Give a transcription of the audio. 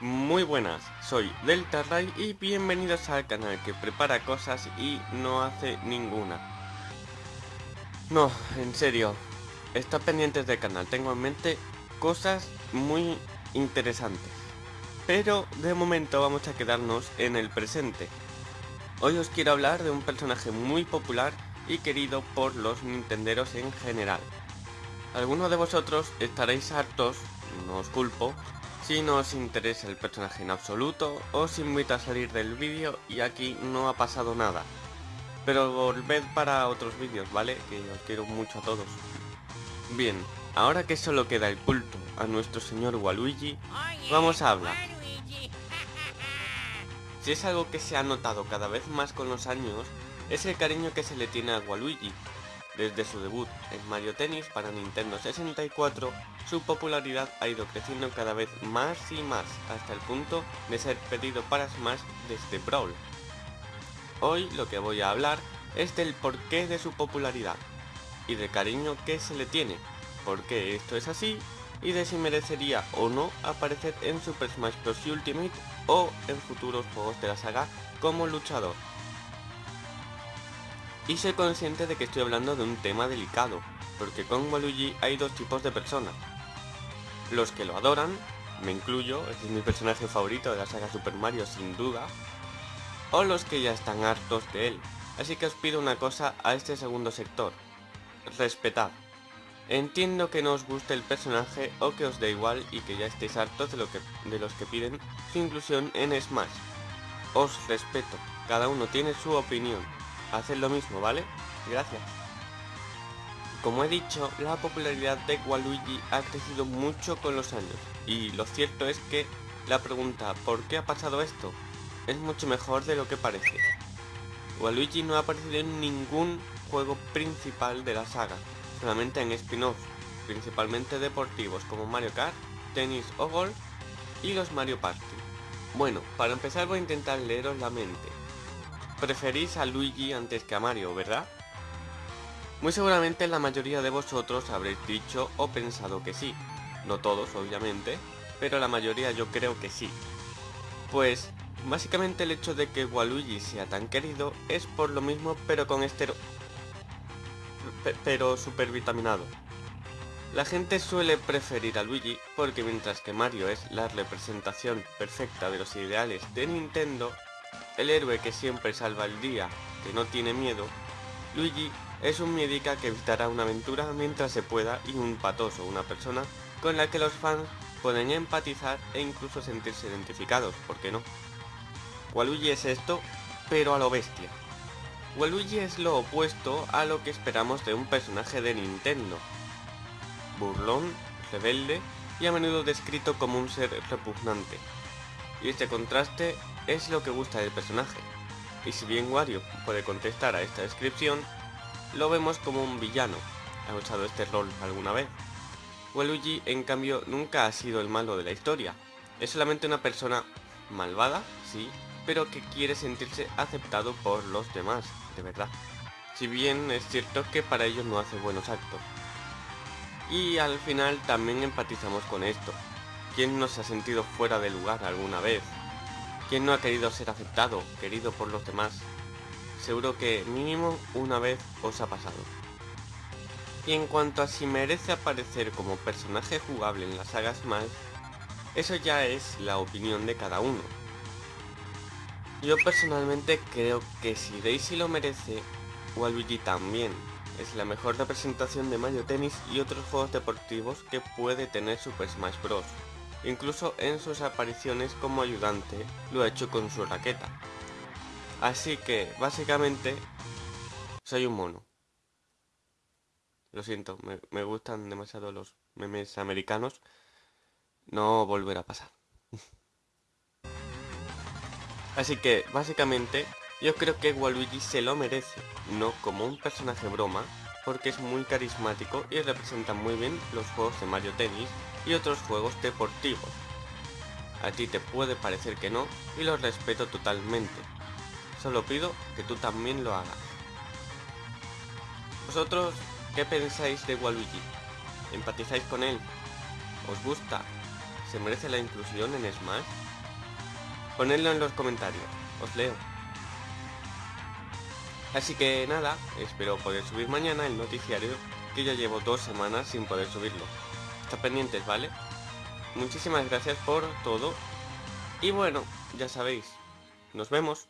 Muy buenas, soy Delta Ray y bienvenidos al canal que prepara cosas y no hace ninguna. No, en serio, está pendientes del canal, tengo en mente cosas muy interesantes. Pero de momento vamos a quedarnos en el presente. Hoy os quiero hablar de un personaje muy popular y querido por los nintenderos en general. Algunos de vosotros estaréis hartos, no os culpo, si no os interesa el personaje en absoluto, os invito a salir del vídeo y aquí no ha pasado nada. Pero volved para otros vídeos, ¿vale? Que os quiero mucho a todos. Bien, ahora que solo queda el culto a nuestro señor Waluigi, vamos a hablar. Si es algo que se ha notado cada vez más con los años, es el cariño que se le tiene a Waluigi. Desde su debut en Mario Tennis para Nintendo 64, su popularidad ha ido creciendo cada vez más y más, hasta el punto de ser pedido para Smash desde Brawl. Hoy lo que voy a hablar es del porqué de su popularidad, y del cariño que se le tiene, por qué esto es así, y de si merecería o no aparecer en Super Smash Bros. Ultimate o en futuros juegos de la saga como luchador y soy consciente de que estoy hablando de un tema delicado, porque con Waluigi hay dos tipos de personas. Los que lo adoran, me incluyo, este es mi personaje favorito de la saga Super Mario sin duda, o los que ya están hartos de él. Así que os pido una cosa a este segundo sector, respetad. Entiendo que no os guste el personaje o que os dé igual y que ya estéis hartos de los que piden su inclusión en Smash. Os respeto, cada uno tiene su opinión, Haced lo mismo, ¿vale? Gracias. Como he dicho, la popularidad de Waluigi ha crecido mucho con los años, y lo cierto es que la pregunta ¿por qué ha pasado esto? es mucho mejor de lo que parece. Waluigi no ha aparecido en ningún juego principal de la saga, solamente en spin-offs, principalmente deportivos como Mario Kart, Tennis o Golf y los Mario Party. Bueno, para empezar voy a intentar leeros la mente. Preferís a Luigi antes que a Mario, ¿verdad? Muy seguramente la mayoría de vosotros habréis dicho o pensado que sí. No todos, obviamente, pero la mayoría yo creo que sí. Pues, básicamente el hecho de que Waluigi sea tan querido es por lo mismo pero con estero... pero super vitaminado. La gente suele preferir a Luigi porque mientras que Mario es la representación perfecta de los ideales de Nintendo, el héroe que siempre salva el día, que no tiene miedo, Luigi es un médica que evitará una aventura mientras se pueda y un patoso, una persona con la que los fans pueden empatizar e incluso sentirse identificados, ¿por qué no? Waluigi es esto, pero a lo bestia. Waluigi es lo opuesto a lo que esperamos de un personaje de Nintendo. Burlón, rebelde y a menudo descrito como un ser repugnante. Y este contraste es lo que gusta del personaje. Y si bien Wario puede contestar a esta descripción, lo vemos como un villano. ¿Ha usado este rol alguna vez? Waluigi, en cambio, nunca ha sido el malo de la historia. Es solamente una persona malvada, sí, pero que quiere sentirse aceptado por los demás, de verdad. Si bien es cierto que para ellos no hace buenos actos. Y al final también empatizamos con esto. ¿Quién no se ha sentido fuera de lugar alguna vez? ¿Quién no ha querido ser aceptado, querido por los demás? Seguro que mínimo una vez os ha pasado. Y en cuanto a si merece aparecer como personaje jugable en las sagas más, eso ya es la opinión de cada uno. Yo personalmente creo que si Daisy lo merece, Waluigi también. Es la mejor representación de Mario Tennis y otros juegos deportivos que puede tener Super Smash Bros. Incluso en sus apariciones como ayudante lo ha hecho con su raqueta. Así que, básicamente, soy un mono. Lo siento, me, gustan demasiado los memes americanos. No volverá a pasar. Así que, básicamente, yo creo que Waluigi se lo merece, no como un personaje broma, porque es muy carismático y representa muy bien los juegos de Mario Tennis y otros juegos deportivos. A ti te puede parecer que no y lo respeto totalmente. Solo pido que tú también lo hagas. ¿Vosotros qué pensáis de Waluigi? ¿Empatizáis con él? ¿Os gusta? ¿Se merece la inclusión en Smash? Ponedlo en los comentarios, os leo. Así que nada, espero poder subir mañana el noticiario que ya llevo dos semanas sin poder subirlo. Está pendientes, ¿vale? Muchísimas gracias por todo. Y bueno, ya sabéis, nos vemos.